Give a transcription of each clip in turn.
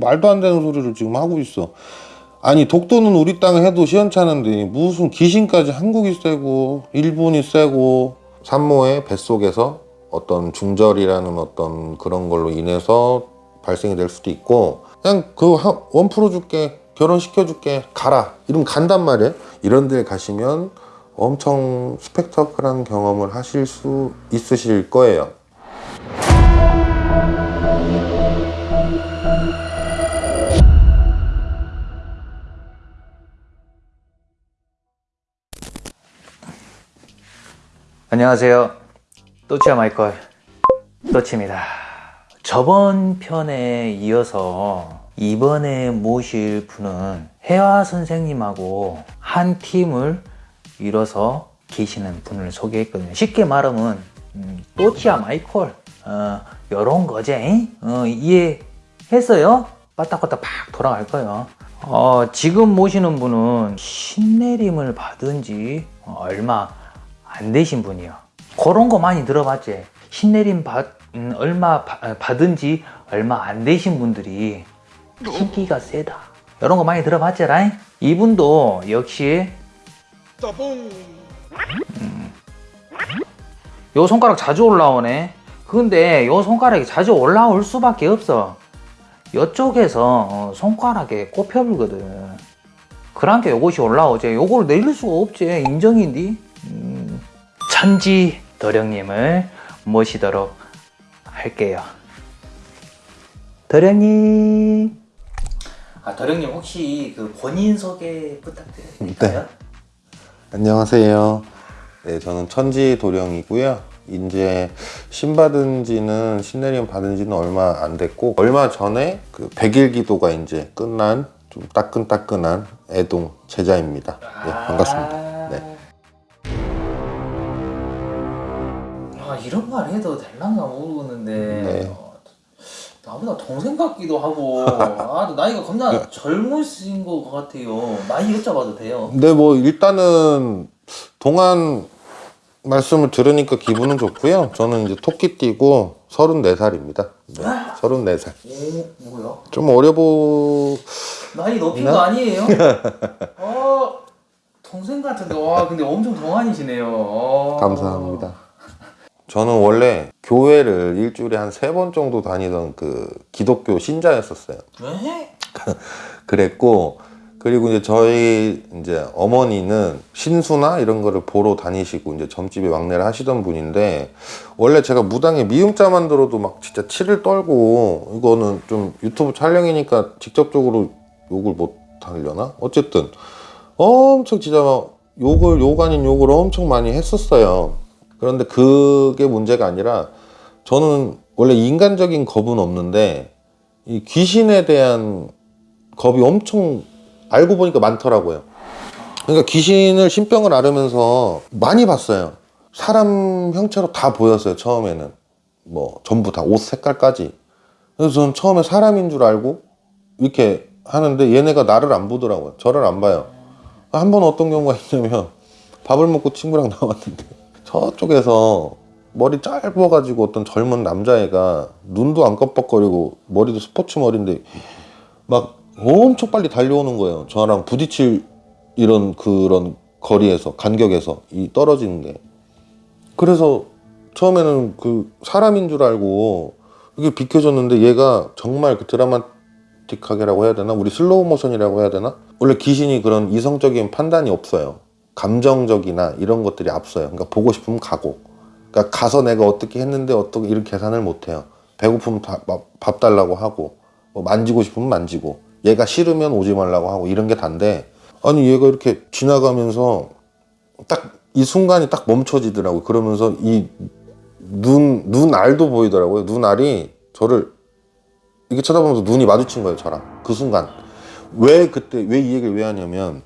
말도 안 되는 소리를 지금 하고 있어. 아니 독도는 우리 땅에 해도 시원찮은데 무슨 귀신까지 한국이 세고 일본이 세고 산모의 뱃속에서 어떤 중절이라는 어떤 그런 걸로 인해서 발생이 될 수도 있고 그냥 그 원 풀어줄게 결혼시켜줄게 가라. 이러면 간단 말이에요 이런 데 가시면 엄청 스펙터클한 경험을 하실 수 있으실 거예요 안녕하세요. 또치야 마이컬 또치입니다. 저번 편에 이어서 이번에 모실 분은 혜화 선생님하고 한 팀을 이뤄서 계시는 분을 소개했거든요. 쉽게 말하면 음, 또치야 마이콜 어, 요런 거지 어, 이해했어요? 빠딱빠딱 팍 돌아갈 거예요. 어, 지금 모시는 분은 신내림을 받은 지 얼마 안 되신 분이요. 그런 거 많이 들어봤지. 신내림 받, 음, 얼마 바- 받은 지 얼마 안 되신 분들이 신기가 세다. 이런 거 많이 들어봤지, 라잉? 이분도 역시 음. 요 손가락 자주 올라오네. 근데 요 손가락이 자주 올라올 수밖에 없어. 이쪽에서 어, 손가락에 꼽혀불거든. 그러니까 요것이 올라오지. 요걸 내릴 수가 없지. 인정인디. 음, 천지 도령님을 모시도록 할게요. 도령님. 아 도령님 혹시 그 본인 소개 부탁드릴까요? 안녕하세요. 네, 저는 천지 도령이고요. 이제 신 받은 지는 신내림 받은 지는 얼마 안 됐고 얼마 전에 그 백일 기도가 이제 끝난 좀 따끈따끈한 애동 제자입니다. 네, 반갑습니다. 이런 말 해도 될란가 모르겠는데 네. 어, 나보다 동생 같기도 하고 아 나이가 겁나 젊으신 것 같아요 나이 여쭤봐도 돼요? 근데 뭐 일단은 동안 말씀을 들으니까 기분은 좋고요. 저는 이제 토끼 띠고 34살입니다. 네, 34살. 오 뭐야? 좀 어려 보 나이 높인 네? 거 아니에요? 어 동생 같은데 와 근데 엄청 동안이시네요 어. 감사합니다. 저는 원래 교회를 일주일에 한 세 번 정도 다니던 그 기독교 신자였었어요. 왜? 그랬고 그리고 이제 저희 이제 어머니는 신수나 이런 거를 보러 다니시고 이제 점집에 막내를 하시던 분인데 원래 제가 무당에 미음자만 들어도 막 진짜 치를 떨고 이거는 좀 유튜브 촬영이니까 직접적으로 욕을 못 하려나 어쨌든 엄청 진짜 막 욕을 욕 아닌 욕을 엄청 많이 했었어요 그런데 그게 문제가 아니라 저는 원래 인간적인 겁은 없는데 이 귀신에 대한 겁이 엄청 알고 보니까 많더라고요. 그러니까 귀신을 신병을 앓으면서 많이 봤어요. 사람 형체로 다 보였어요. 처음에는 뭐 전부 다 옷 색깔까지. 그래서 저는 처음에 사람인 줄 알고 이렇게 하는데 얘네가 나를 안 보더라고요. 저를 안 봐요. 한 번 어떤 경우가 있냐면 밥을 먹고 친구랑 나왔는데 저쪽에서 머리 짧아가지고 어떤 젊은 남자애가 눈도 안 깜빡거리고 머리도 스포츠 머리인데 막 엄청 빨리 달려오는 거예요. 저랑 부딪힐 이런 그런 거리에서 간격에서 이 떨어지는 게. 그래서 처음에는 그 사람인 줄 알고 이게 비켜줬는데 얘가 정말 그 드라마틱하게라고 해야 되나? 우리 슬로우 모션이라고 해야 되나? 원래 귀신이 그런 이성적인 판단이 없어요. 감정적이나 이런 것들이 앞서요. 그러니까 보고 싶으면 가고. 그러니까 가서 내가 어떻게 했는데 어떻게 이런 계산을 못 해요. 배고프면 다- 밥- 밥 달라고 하고 뭐 만지고 싶으면 만지고 얘가 싫으면 오지 말라고 하고 이런 게 단데 아니 얘가 이렇게 지나가면서 딱 이 순간이 딱 멈춰지더라고요. 그러면서 이 눈, 눈알도 보이더라고요. 눈알이 저를 이렇게 쳐다보면서 눈이 마주친 거예요. 저랑. 그 순간. 왜 그때, 왜 이 얘기를 왜 하냐면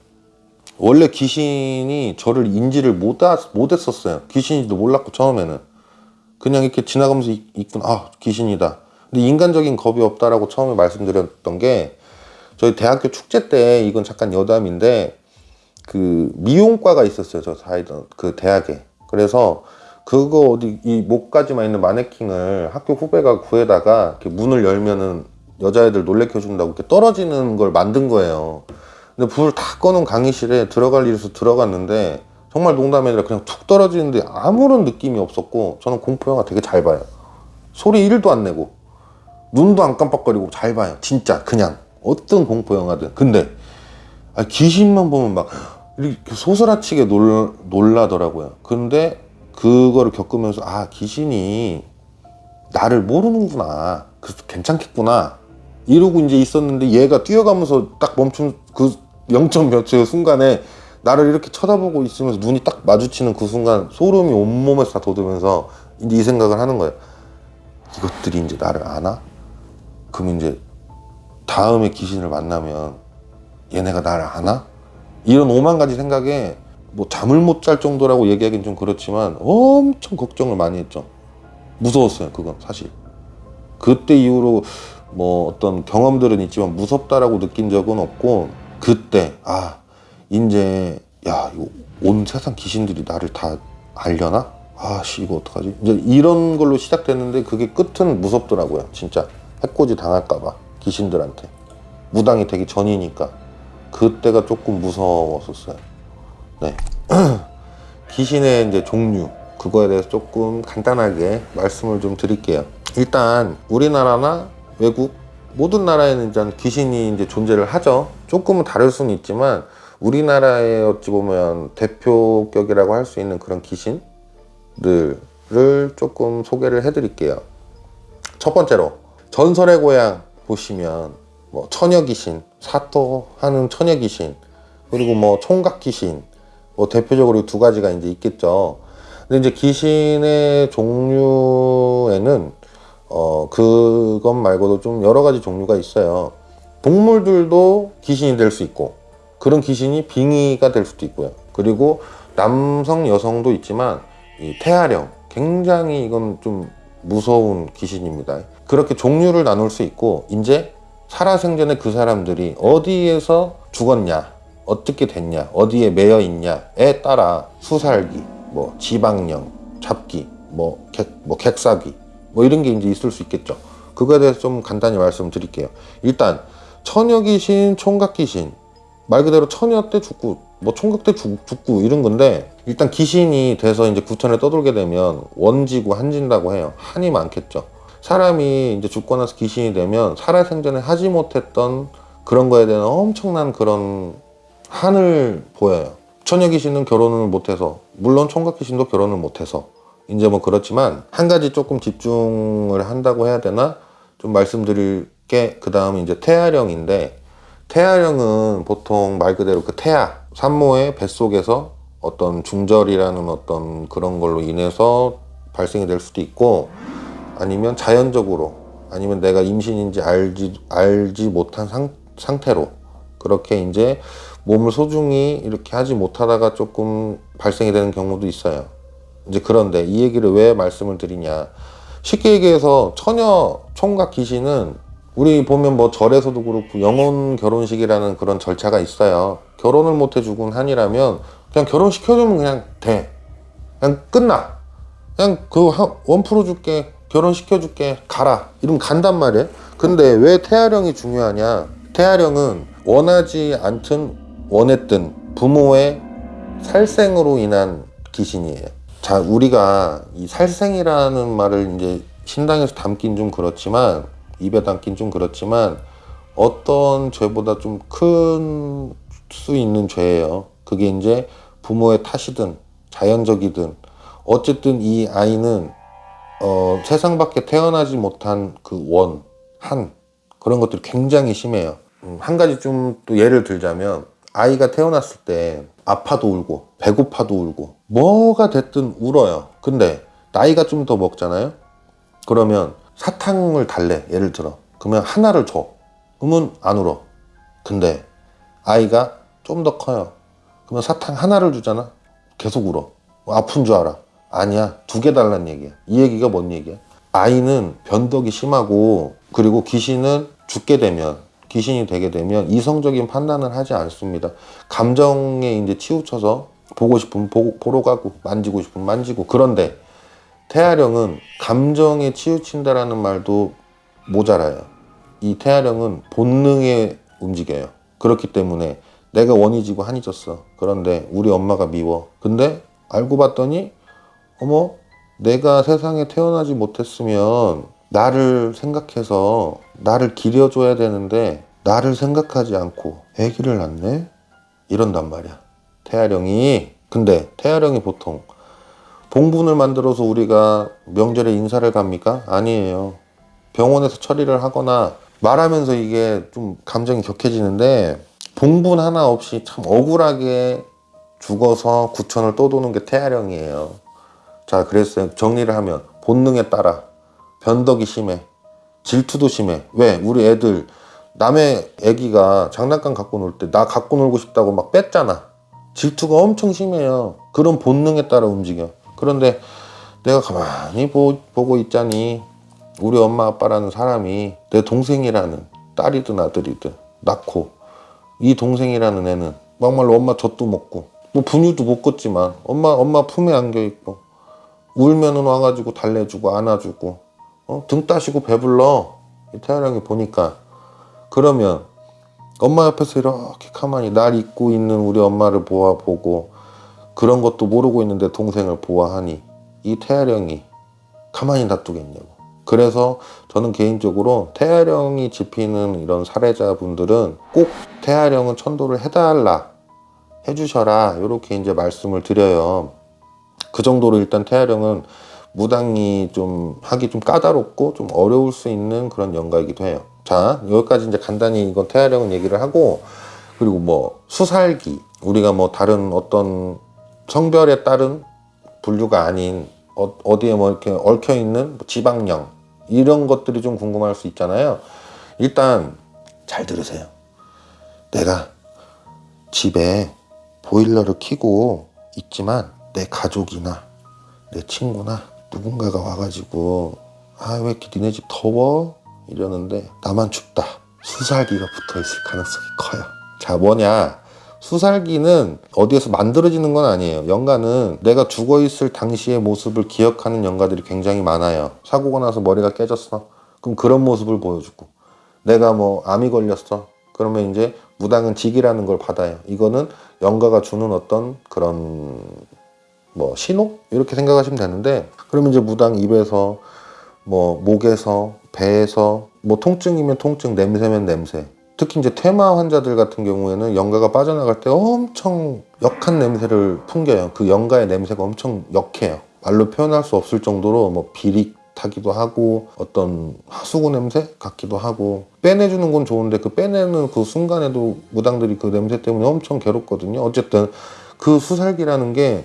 원래 귀신이 저를 인지를 못, 하- 못 했었어요. 귀신인지도 몰랐고 처음에는. 그냥 이렇게 지나가면서 있- 있구나. 아, 귀신이다. 근데 인간적인 겁이 없다라고 처음에 말씀드렸던 게 저희 대학교 축제 때 이건 잠깐 여담인데 그 미용과가 있었어요. 저 다니던 그 대학에. 그래서 그거 어디 이 목까지만 있는 마네킹을 학교 후배가 구해다가 문을 열면은 여자애들 놀래켜 준다고 이렇게 떨어지는 걸 만든 거예요. 근데 불 다 꺼놓은 강의실에 들어갈 일에서 들어갔는데 정말 농담이 아니라 그냥 툭 떨어지는데 아무런 느낌이 없었고 저는 공포 영화 되게 잘 봐요. 소리 1도 안 내고 눈도 안 깜빡거리고 잘 봐요. 진짜 그냥 어떤 공포 영화든. 근데 아, 귀신만 보면 막 이렇게 소스라치게 놀, 놀라더라고요. 근데 그거를 겪으면서 아 귀신이 나를 모르는구나. 그래서 괜찮겠구나. 이러고 이제 있었는데 얘가 뛰어가면서 딱 멈춘 그 0점 몇 초의 순간에 나를 이렇게 쳐다보고 있으면서 눈이 딱 마주치는 그 순간 소름이 온몸에서 다 돋으면서 이 생각을 하는 거예요. 이것들이 이제 나를 아나? 그럼 이제 다음에 귀신을 만나면 얘네가 나를 아나? 이런 오만 가지 생각에 뭐 잠을 못 잘 정도라고 얘기하기는 좀 그렇지만 엄청 걱정을 많이 했죠. 무서웠어요, 그건 사실. 그때 이후로 뭐 어떤 경험들은 있지만 무섭다라고 느낀 적은 없고 그때 아 이제 야 이거 온 세상 귀신들이 나를 다 알려나? 아씨 이거 어떡하지? 이제 이런 걸로 시작됐는데 그게 끝은 무섭더라고요, 진짜 해코지 당할까봐 귀신들한테 무당이 되기 전이니까 그때가 조금 무서웠었어요. 네. 귀신의 이제 종류 그거에 대해서 조금 간단하게 말씀을 좀 드릴게요. 일단 우리나라나 외국 모든 나라에는 일단 귀신이 이제 존재를 하죠. 조금은 다를 수는 있지만 우리나라의 어찌 보면 대표격이라고 할 수 있는 그런 귀신들을 조금 소개를 해드릴게요. 첫 번째로 전설의 고향 보시면 뭐 처녀 귀신, 사토하는 처녀 귀신, 그리고 뭐 총각 귀신, 뭐 대표적으로 두 가지가 이제 있겠죠. 근데 이제 귀신의 종류에는 어 그것 말고도 좀 여러 가지 종류가 있어요. 동물들도 귀신이 될 수 있고 그런 귀신이 빙의가 될 수도 있고요. 그리고 남성 여성도 있지만 이 태아령 굉장히 이건 좀 무서운 귀신입니다. 그렇게 종류를 나눌 수 있고 이제 살아생전에 그 사람들이 어디에서 죽었냐, 어떻게 됐냐, 어디에 매여 있냐에 따라 수살기, 뭐 지방령, 잡기, 뭐, 객, 뭐 객사기, 뭐 이런 게 이제 있을 수 있겠죠. 그거에 대해서 좀 간단히 말씀드릴게요. 일단 처녀 귀신, 총각 귀신 말 그대로 처녀 때 죽고 뭐 총각 때 죽, 죽고 이런 건데 일단 귀신이 돼서 이제 구천에 떠돌게 되면 원지고 한진다고 해요. 한이 많겠죠. 사람이 이제 죽고 나서 귀신이 되면 살아생전에 하지 못했던 그런 거에 대한 엄청난 그런 한을 보여요. 처녀 귀신은 결혼을 못해서 물론 총각 귀신도 결혼을 못해서 이제 뭐 그렇지만 한 가지 조금 집중을 한다고 해야 되나 좀 말씀드릴 게 그 다음에 이제 태아령인데 태아령은 보통 말 그대로 그 태아 산모의 뱃속에서 어떤 중절이라는 어떤 그런 걸로 인해서 발생이 될 수도 있고 아니면 자연적으로 아니면 내가 임신인지 알지 알지 못한 상, 상태로 그렇게 이제 몸을 소중히 이렇게 하지 못하다가 조금 발생이 되는 경우도 있어요. 이제 그런데 이 얘기를 왜 말씀을 드리냐. 쉽게 얘기해서 처녀 총각 귀신은 우리 보면 뭐 절에서도 그렇고 영혼 결혼식이라는 그런 절차가 있어요. 결혼을 못해 죽은 한이라면 그냥 결혼시켜주면 그냥 돼. 그냥 끝나. 그냥 그 원 풀어줄게. 결혼시켜줄게. 가라. 이러면 간단 말이에요. 근데 왜 태아령이 중요하냐. 태아령은 원하지 않든 원했든 부모의 살생으로 인한 귀신이에요. 자, 우리가 이 살생이라는 말을 이제 신당에서 담긴 좀 그렇지만 입에 담긴 좀 그렇지만 어떤 죄보다 좀 큰 수 있는 죄예요. 그게 이제 부모의 탓이든 자연적이든 어쨌든 이 아이는 어, 세상 밖에 태어나지 못한 그 원, 한 그런 것들이 굉장히 심해요. 음, 한 가지 좀 또 예를 들자면 아이가 태어났을 때 아파도 울고 배고파도 울고 뭐가 됐든 울어요. 근데 나이가 좀 더 먹잖아요. 그러면 사탕을 달래 예를 들어. 그러면 하나를 줘. 그러면 안 울어. 근데 아이가 좀 더 커요. 그러면 사탕 하나를 주잖아? 계속 울어. 아픈 줄 알아. 아니야. 두 개 달란 얘기야. 이 얘기가 뭔 얘기야? 아이는 변덕이 심하고 그리고 귀신은 죽게 되면 귀신이 되게 되면 이성적인 판단을 하지 않습니다 감정에 이제 치우쳐서 보고 싶으면 보고, 보러 가고 만지고 싶으면 만지고 그런데 태아령은 감정에 치우친다라는 말도 모자라요. 이 태아령은 본능에 움직여요. 그렇기 때문에 내가 원이 지고 한이 졌어. 그런데 우리 엄마가 미워. 근데 알고 봤더니 어머 내가 세상에 태어나지 못했으면 나를 생각해서 나를 기려줘야 되는데 나를 생각하지 않고 아기를 낳네? 이런단 말이야. 태아령이 근데 태아령이 보통 봉분을 만들어서 우리가 명절에 인사를 갑니까? 아니에요. 병원에서 처리를 하거나 말하면서 이게 좀 감정이 격해지는데 봉분 하나 없이 참 억울하게 죽어서 구천을 떠도는 게 태아령이에요. 자, 그랬어요. 정리를 하면 본능에 따라 변덕이 심해. 질투도 심해. 왜? 우리 애들 남의 애기가 장난감 갖고 놀 때 나 갖고 놀고 싶다고 막 뺐잖아. 질투가 엄청 심해요. 그런 본능에 따라 움직여. 그런데 내가 가만히 보, 보고 있자니 우리 엄마 아빠라는 사람이 내 동생이라는 딸이든 아들이든 낳고 이 동생이라는 애는 막말로 엄마 젖도 먹고 뭐 분유도 못 걷지만 엄마 엄마 품에 안겨 있고 울면은 와가지고 달래주고 안아주고 어? 등 따시고 배불러 이 태아령이 보니까 그러면 엄마 옆에서 이렇게 가만히 날 잊고 있는 우리 엄마를 보아보고 그런 것도 모르고 있는데 동생을 보아하니 이 태아령이 가만히 놔두겠냐고 그래서 저는 개인적으로 태아령이 집히는 이런 사례자분들은 꼭 태아령은 천도를 해달라 해주셔라 이렇게 이제 말씀을 드려요 그 정도로 일단 태아령은 무당이 좀 하기 좀 까다롭고 좀 어려울 수 있는 그런 연가이기도 해요. 자 여기까지 이제 간단히 이건 태아령은 얘기를 하고 그리고 뭐 수살기 우리가 뭐 다른 어떤 성별에 따른 분류가 아닌 어, 디에뭐 이렇게 얽혀 있는 지방령 이런 것들이 좀 궁금할 수 있잖아요. 일단 잘 들으세요. 내가 집에 보일러를 켜고 있지만 내 가족이나 내 친구나 누군가가 와가지고 아 왜 이렇게 니네 집 더워? 이러는데 나만 춥다. 수살기가 붙어 있을 가능성이 커요. 자 뭐냐? 수살기는 어디에서 만들어지는 건 아니에요. 연가는 내가 죽어 있을 당시의 모습을 기억하는 연가들이 굉장히 많아요. 사고가 나서 머리가 깨졌어. 그럼 그런 모습을 보여주고. 내가 뭐 암이 걸렸어. 그러면 이제 무당은 직이라는 걸 받아요. 이거는 연가가 주는 어떤 그런 뭐 신호? 이렇게 생각하시면 되는데 그러면 이제 무당 입에서 뭐 목에서 배에서 뭐 통증이면 통증 냄새면 냄새. 특히 이제 퇴마 환자들 같은 경우에는 연가가 빠져나갈 때 엄청 역한 냄새를 풍겨요. 그 연가의 냄새가 엄청 역해요. 말로 표현할 수 없을 정도로 뭐 비릿하기도 하고 어떤 하수구 냄새 같기도 하고. 빼내주는 건 좋은데 그 빼내는 그 순간에도 무당들이 그 냄새 때문에 엄청 괴롭거든요. 어쨌든 그 수살기라는 게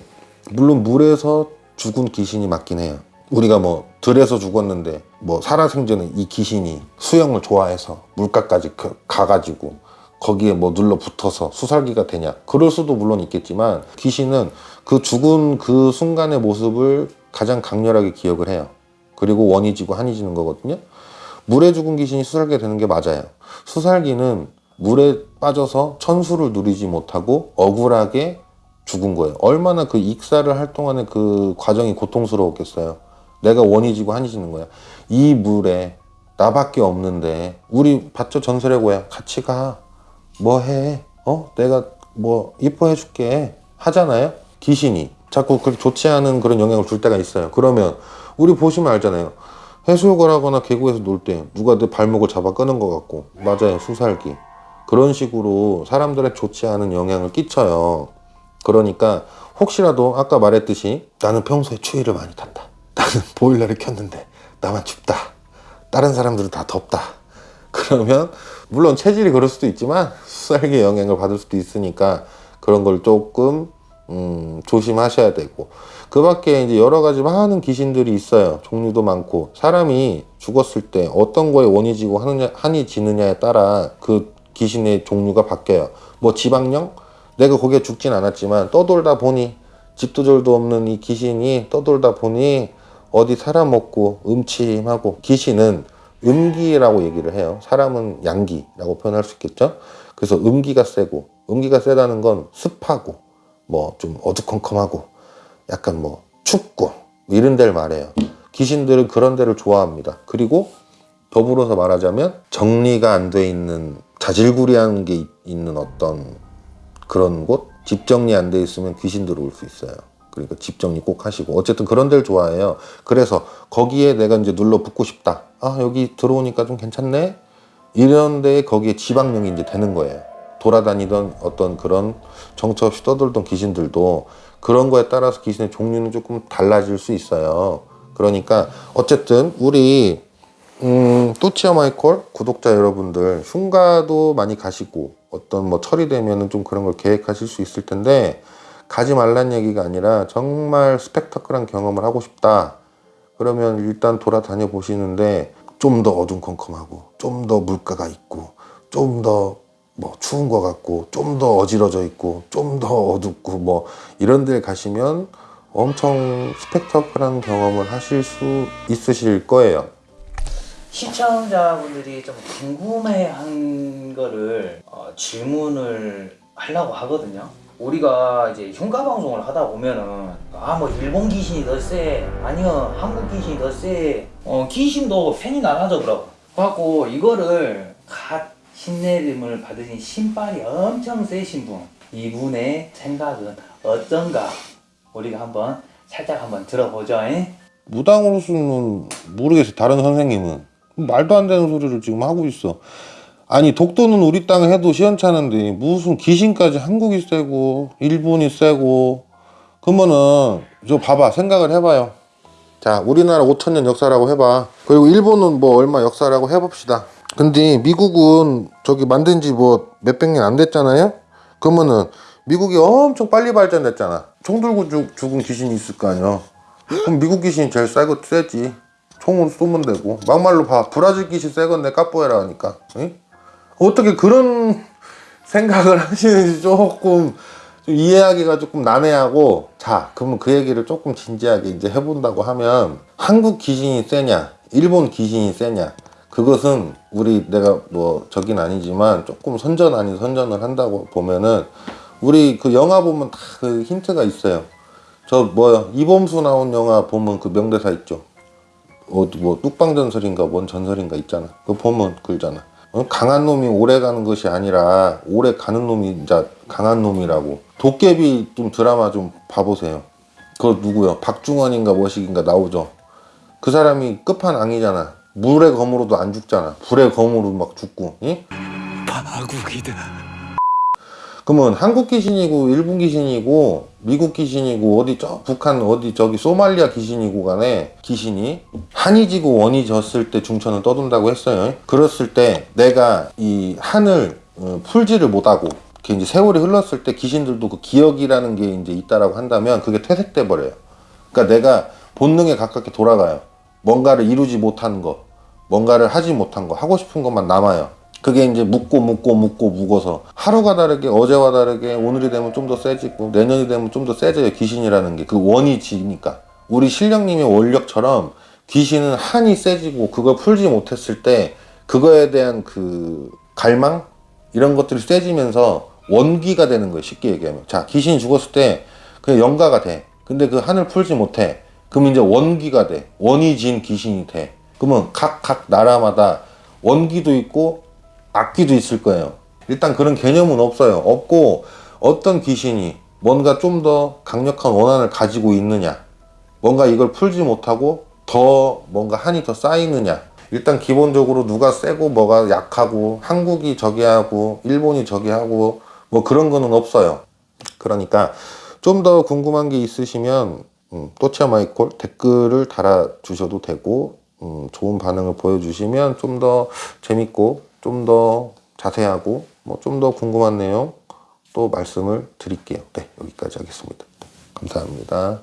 물론 물에서 죽은 귀신이 맞긴 해요. 우리가 뭐 들에서 죽었는데 뭐 살아생전에 이 귀신이 수영을 좋아해서 물가까지 그- 가가지고 거기에 뭐 눌러 붙어서 수살기가 되냐 그럴 수도 물론 있겠지만 귀신은 그 죽은 그 순간의 모습을 가장 강렬하게 기억을 해요 그리고 원이 지고 한이 지는 거거든요 물에 죽은 귀신이 수살기가 되는 게 맞아요 수살기는 물에 빠져서 천수를 누리지 못하고 억울하게 죽은 거예요. 얼마나 그 익사를 할 동안에 그 과정이 고통스러웠겠어요. 내가 원이 지고 한이 지는 거야. 이 물에 나밖에 없는데 우리 봤죠 전설의 고향 같이 가. 뭐 해? 어? 내가 뭐 이뻐해 줄게 하잖아요. 귀신이 자꾸 그렇게 좋지 않은 그런 영향을 줄 때가 있어요. 그러면 우리 보시면 알잖아요. 해수욕을 하거나 계곡에서 놀 때 누가 내 발목을 잡아 끄는 것 같고 맞아요 수살기 그런 식으로 사람들의 좋지 않은 영향을 끼쳐요. 그러니까 혹시라도 아까 말했듯이 나는 평소에 추위를 많이 탔다. 나는 보일러를 켰는데 나만 춥다. 다른 사람들은 다 덥다. 그러면 물론 체질이 그럴 수도 있지만 수살기 영향을 받을 수도 있으니까 그런 걸 조금 음, 조심하셔야 되고. 그 밖에 이제 여러 가지 많은 귀신들이 있어요. 종류도 많고. 사람이 죽었을 때 어떤 거에 원이 지고 하느냐, 한이 지느냐에 따라 그 귀신의 종류가 바뀌어요. 뭐 지방령? 내가 거기에 죽진 않았지만 떠돌다 보니 집도절도 없는 이 귀신이 떠돌다 보니 어디 살아먹고 음침하고 귀신은 음기라고 얘기를 해요. 사람은 양기라고 표현할 수 있겠죠. 그래서 음기가 세고 음기가 세다는 건 습하고 뭐 좀 어두컴컴하고 약간 뭐 춥고 이런 데를 말해요. 귀신들은 그런 데를 좋아합니다. 그리고 더불어서 말하자면 정리가 안 돼 있는 자질구리한 게 있- 있는 어떤 그런 곳, 집 정리 안 돼 있으면 귀신 들어올 수 있어요. 그러니까 집 정리 꼭 하시고 어쨌든 그런 데를 좋아해요. 그래서 거기에 내가 이제 눌러 붙고 싶다. 아 여기 들어오니까 좀 괜찮네. 이런 데에 거기에 지방령이 이제 되는 거예요. 돌아다니던 어떤 그런 정처 없이 떠돌던 귀신들도 그런 거에 따라서 귀신의 종류는 조금 달라질 수 있어요. 그러니까 어쨌든 우리 음, 또치아 마이콜 구독자 여러분들 흉가도 많이 가시고 어떤 뭐 철이 되면은 좀 그런 걸 계획하실 수 있을 텐데 가지 말란 얘기가 아니라 정말 스펙타클한 경험을 하고 싶다. 그러면 일단 돌아다녀 보시는데 좀 더 어둠컴컴하고 좀 더 물가가 있고 좀 더 뭐 추운 것 같고 좀 더 어지러져 있고 좀 더 어둡고 뭐 이런 데 가시면 엄청 스펙타클한 경험을 하실 수 있으실 거예요. 시청자분들이 좀 궁금해한 거를 어, 질문을 하려고 하거든요. 우리가 이제 흉가 방송을 하다 보면은 아 뭐 일본 귀신이 더 세, 아니요 한국 귀신이 더 세, 어 귀신도 팬이 나눠져더라고. 그래갖고 이거를 갓 신내림을 받으신 신발이 엄청 세신 분, 이분의 생각은 어떤가? 우리가 한번 살짝 한번 들어보죠. 잉? 무당으로서는 모르겠어요. 다른 선생님은 말도 안 되는 소리를 지금 하고 있어. 아니 독도는 우리 땅 해도 시원찮은데 무슨 귀신까지 한국이 세고 일본이 세고 그러면은 저 봐봐 생각을 해봐요. 자 우리나라 5천년 역사라고 해봐. 그리고 일본은 뭐 얼마 역사라고 해봅시다. 근데 미국은 저기 만든 지 뭐 몇백 년 안 됐잖아요. 그러면은 미국이 엄청 빨리 발전됐잖아. 총 들고 죽, 죽은 귀신이 있을 거 아니야. 그럼 미국 귀신이 제일 세고 세지. 총으로 쏘면 되고. 막말로 봐. 브라질 귀신 세건데 까뽀에라 하니까. 응? 어떻게 그런 생각을 하시는지 조금 좀 이해하기가 조금 난해하고 자 그러면 그 얘기를 조금 진지하게 이제 해본다고 하면 한국 귀신이 세냐 일본 귀신이 세냐 그것은 우리 내가 뭐 저긴 아니지만 조금 선전 아닌 선전을 한다고 보면은 우리 그 영화 보면 다 그 힌트가 있어요 저 뭐야 이범수 나온 영화 보면 그 명대사 있죠 어디 뭐 뚝방전설인가 뭔 전설인가 있잖아. 그거 보면 글잖아. 어? 강한 놈이 오래 가는 것이 아니라 오래 가는 놈이 이제 강한 놈이라고. 도깨비 좀 드라마 좀 봐보세요. 그거 누구요? 박중원인가 뭐식인가 나오죠. 그 사람이 끝판왕이잖아. 물의 검으로도 안 죽잖아. 불의 검으로 막 죽고. 응? 그러면 한국 귀신이고 일본 귀신이고 미국 귀신이고 어디 저 북한 어디 저기 소말리아 귀신이고 간에 귀신이 한이 지고 원이 졌을 때 중천을 떠돈다고 했어요. 그랬을 때 내가 이 한을 어, 풀지를 못하고 이제 세월이 흘렀을 때 귀신들도 그 기억이라는 게 이제 있다라고 한다면 그게 퇴색돼 버려요. 그러니까 내가 본능에 가깝게 돌아가요. 뭔가를 이루지 못한 거, 뭔가를 하지 못한 거, 하고 싶은 것만 남아요. 그게 이제 묻고 묻고 묻고 묵어서 하루가 다르게 어제와 다르게 오늘이 되면 좀 더 세지고 내년이 되면 좀 더 세져요 귀신이라는 게. 그 원이 지니까. 우리 신령님의 원력처럼 귀신은 한이 세지고 그걸 풀지 못했을 때 그거에 대한 그 갈망? 이런 것들이 세지면서 원기가 되는 거예요 쉽게 얘기하면. 자 귀신이 죽었을 때 그냥 영가가 돼. 근데 그 한을 풀지 못해. 그럼 이제 원기가 돼. 원이 진 귀신이 돼. 그러면 각 각 나라마다 원기도 있고 악기도 있을 거예요. 일단 그런 개념은 없어요. 없고 어떤 귀신이 뭔가 좀 더 강력한 원한을 가지고 있느냐, 뭔가 이걸 풀지 못하고 더 뭔가 한이 더 쌓이느냐. 일단 기본적으로 누가 세고 뭐가 약하고 한국이 저기 하고 일본이 저기 하고 뭐 그런 거는 없어요. 그러니까 좀 더 궁금한 게 있으시면 음, 또치아 마이콜 댓글을 달아 주셔도 되고 음, 좋은 반응을 보여주시면 좀 더 재밌고 좀 더 자세하고 뭐 좀 더 궁금한 내용 또 말씀을 드릴게요. 네, 여기까지 하겠습니다. 감사합니다.